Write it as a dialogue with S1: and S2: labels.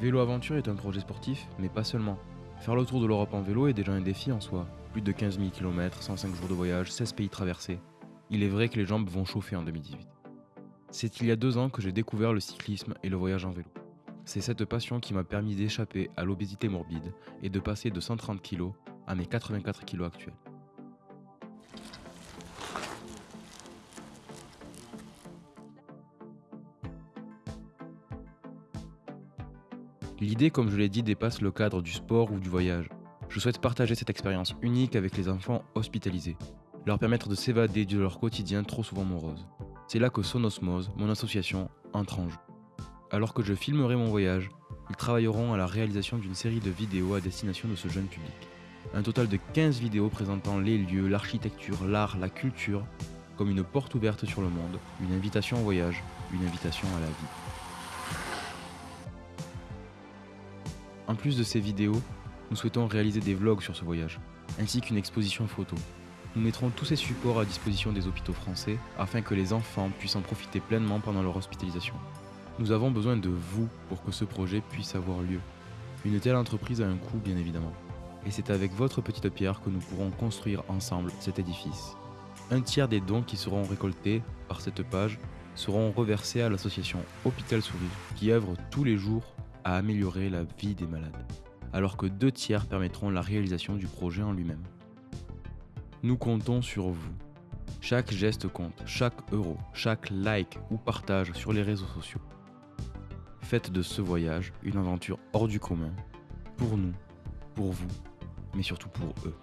S1: vélo aventure est un projet sportif, mais pas seulement. Faire le tour de l'Europe en vélo est déjà un défi en soi. Plus de 15 000 km, 105 jours de voyage, 16 pays traversés. Il est vrai que les jambes vont chauffer en 2018. C'est il y a deux ans que j'ai découvert le cyclisme et le voyage en vélo. C'est cette passion qui m'a permis d'échapper à l'obésité morbide et de passer de 130 kg à mes 84 kg actuels. L'idée, comme je l'ai dit, dépasse le cadre du sport ou du voyage. Je souhaite partager cette expérience unique avec les enfants hospitalisés, leur permettre de s'évader de leur quotidien trop souvent morose. C'est là que Sonosmose, mon association, entre en jeu. Alors que je filmerai mon voyage, ils travailleront à la réalisation d'une série de vidéos à destination de ce jeune public. Un total de 15 vidéos présentant les lieux, l'architecture, l'art, la culture, comme une porte ouverte sur le monde, une invitation au voyage, une invitation à la vie. En plus de ces vidéos, nous souhaitons réaliser des vlogs sur ce voyage, ainsi qu'une exposition photo. Nous mettrons tous ces supports à disposition des hôpitaux français afin que les enfants puissent en profiter pleinement pendant leur hospitalisation. Nous avons besoin de vous pour que ce projet puisse avoir lieu. Une telle entreprise a un coût bien évidemment. Et c'est avec votre petite pierre que nous pourrons construire ensemble cet édifice. Un tiers des dons qui seront récoltés par cette page seront reversés à l'association Hôpital Sourire qui œuvre tous les jours à améliorer la vie des malades, alors que deux tiers permettront la réalisation du projet en lui-même. Nous comptons sur vous. Chaque geste compte, chaque euro, chaque like ou partage sur les réseaux sociaux. Faites de ce voyage une aventure hors du commun, pour nous, pour vous, mais surtout pour eux.